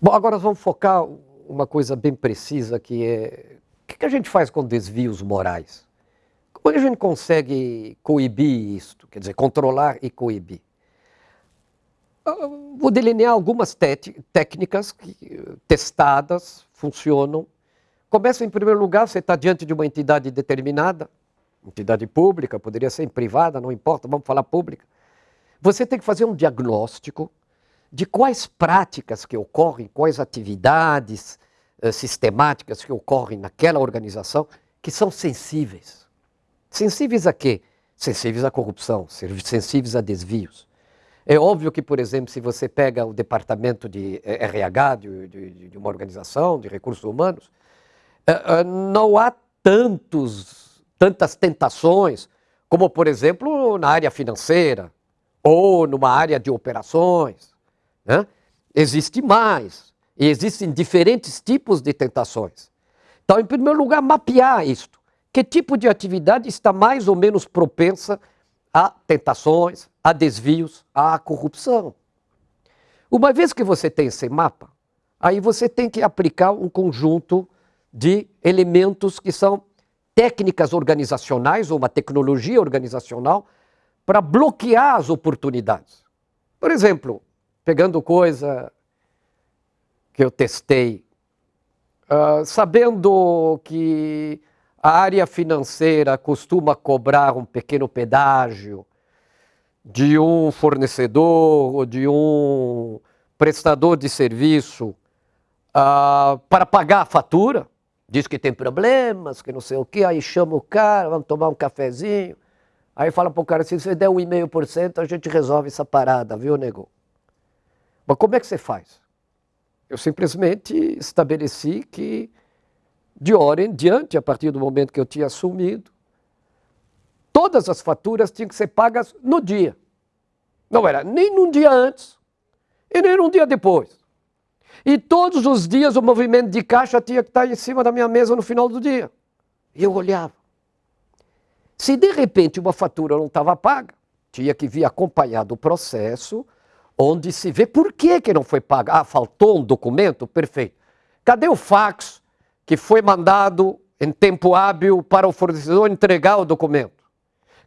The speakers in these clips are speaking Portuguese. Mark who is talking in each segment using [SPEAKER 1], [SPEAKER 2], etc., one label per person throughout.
[SPEAKER 1] Bom, agora vamos focar uma coisa bem precisa que é o que a gente faz com desvios morais? Como é a gente consegue coibir isto? Quer dizer, controlar e coibir? Vou delinear algumas técnicas que, testadas, funcionam. Começa em primeiro lugar, você está diante de uma entidade determinada, entidade pública, poderia ser privada, não importa, vamos falar pública. Você tem que fazer um diagnóstico de quais práticas que ocorrem, quais atividades uh, sistemáticas que ocorrem naquela organização que são sensíveis. Sensíveis a quê? Sensíveis à corrupção, sensíveis a desvios. É óbvio que, por exemplo, se você pega o departamento de eh, RH de, de, de uma organização, de recursos humanos, uh, não há tantos, tantas tentações como, por exemplo, na área financeira ou numa área de operações. Né? Existe mais. E existem diferentes tipos de tentações. Então, em primeiro lugar, mapear isto. Que tipo de atividade está mais ou menos propensa a tentações, a desvios, à corrupção? Uma vez que você tem esse mapa, aí você tem que aplicar um conjunto de elementos que são técnicas organizacionais ou uma tecnologia organizacional para bloquear as oportunidades. Por exemplo, pegando coisa que eu testei, uh, sabendo que a área financeira costuma cobrar um pequeno pedágio de um fornecedor ou de um prestador de serviço uh, para pagar a fatura, diz que tem problemas, que não sei o que, aí chama o cara, vamos tomar um cafezinho, aí fala para o cara, se você der um 1,5%, a gente resolve essa parada, viu, nego? Mas como é que você faz? Eu simplesmente estabeleci que, de hora em diante, a partir do momento que eu tinha assumido, todas as faturas tinham que ser pagas no dia. Não era nem num dia antes e nem num dia depois. E todos os dias o movimento de caixa tinha que estar em cima da minha mesa no final do dia. E eu olhava. Se de repente uma fatura não estava paga, tinha que vir acompanhado o processo onde se vê por que, que não foi pago. Ah, faltou um documento? Perfeito. Cadê o fax que foi mandado em tempo hábil para o fornecedor entregar o documento?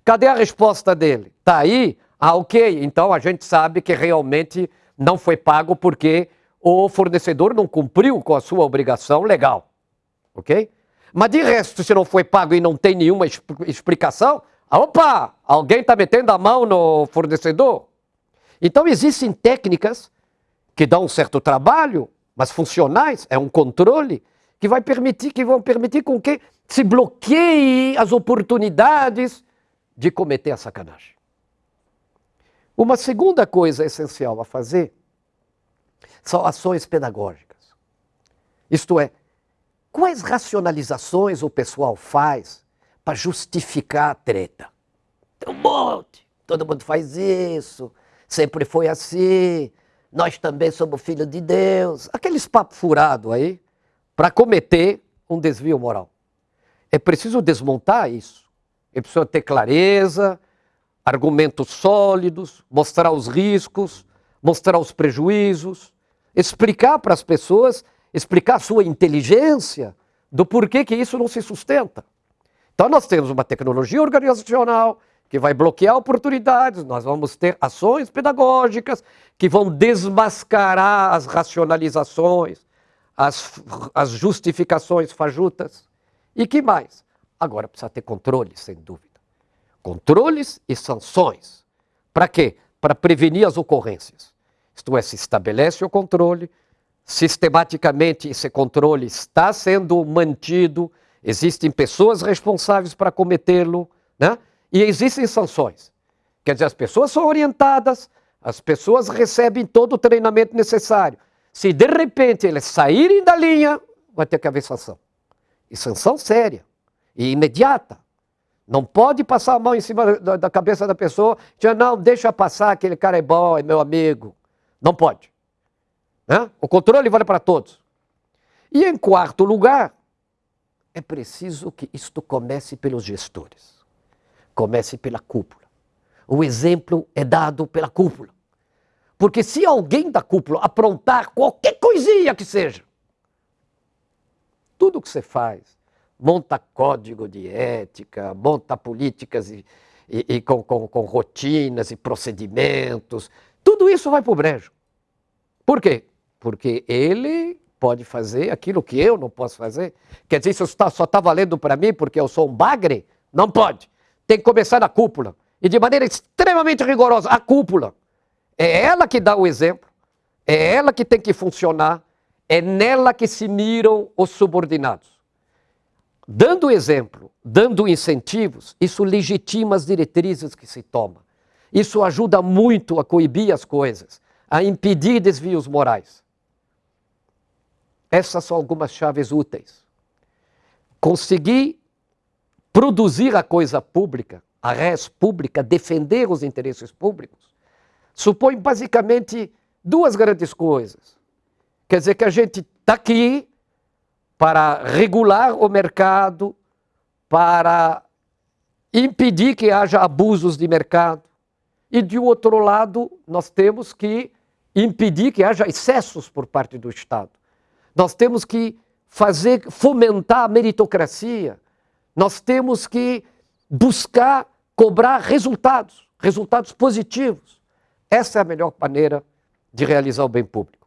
[SPEAKER 1] Cadê a resposta dele? Está aí? Ah, ok. Então a gente sabe que realmente não foi pago porque o fornecedor não cumpriu com a sua obrigação legal. Ok? Mas de resto, se não foi pago e não tem nenhuma explicação, opa, alguém está metendo a mão no fornecedor? Então existem técnicas que dão um certo trabalho, mas funcionais, é um controle que vai permitir, que vão permitir com que se bloqueie as oportunidades de cometer a sacanagem. Uma segunda coisa essencial a fazer são ações pedagógicas. Isto é, quais racionalizações o pessoal faz para justificar a treta? Tem um monte, todo mundo faz isso, sempre foi assim, nós também somos filhos de Deus. Aqueles papos furados aí, para cometer um desvio moral. É preciso desmontar isso. É preciso ter clareza, argumentos sólidos, mostrar os riscos, mostrar os prejuízos, explicar para as pessoas, explicar a sua inteligência do porquê que isso não se sustenta. Então nós temos uma tecnologia organizacional, que vai bloquear oportunidades, nós vamos ter ações pedagógicas que vão desmascarar as racionalizações, as, as justificações fajutas. E que mais? Agora precisa ter controles, sem dúvida. Controles e sanções. Para quê? Para prevenir as ocorrências. Isto é, se estabelece o controle, sistematicamente esse controle está sendo mantido, existem pessoas responsáveis para cometê-lo, né? E existem sanções. Quer dizer, as pessoas são orientadas, as pessoas recebem todo o treinamento necessário. Se de repente eles saírem da linha, vai ter que haver sanção. E sanção séria e imediata. Não pode passar a mão em cima da, da cabeça da pessoa, dizer, não, deixa passar, aquele cara é bom, é meu amigo. Não pode. Né? O controle vale para todos. E em quarto lugar, é preciso que isto comece pelos gestores. Comece pela cúpula. O exemplo é dado pela cúpula. Porque se alguém da cúpula aprontar qualquer coisinha que seja, tudo que você faz, monta código de ética, monta políticas e, e, e com, com, com rotinas e procedimentos, tudo isso vai para o brejo. Por quê? Porque ele pode fazer aquilo que eu não posso fazer. Quer dizer, isso só está valendo para mim porque eu sou um bagre? Não pode. Tem que começar na cúpula. E de maneira extremamente rigorosa. A cúpula. É ela que dá o exemplo. É ela que tem que funcionar. É nela que se miram os subordinados. Dando exemplo, dando incentivos, isso legitima as diretrizes que se toma. Isso ajuda muito a coibir as coisas, a impedir desvios morais. Essas são algumas chaves úteis. Conseguir produzir a coisa pública, a res pública, defender os interesses públicos, supõe basicamente duas grandes coisas. Quer dizer que a gente está aqui para regular o mercado, para impedir que haja abusos de mercado. E, de outro lado, nós temos que impedir que haja excessos por parte do Estado. Nós temos que fazer, fomentar a meritocracia. Nós temos que buscar cobrar resultados, resultados positivos. Essa é a melhor maneira de realizar o bem público.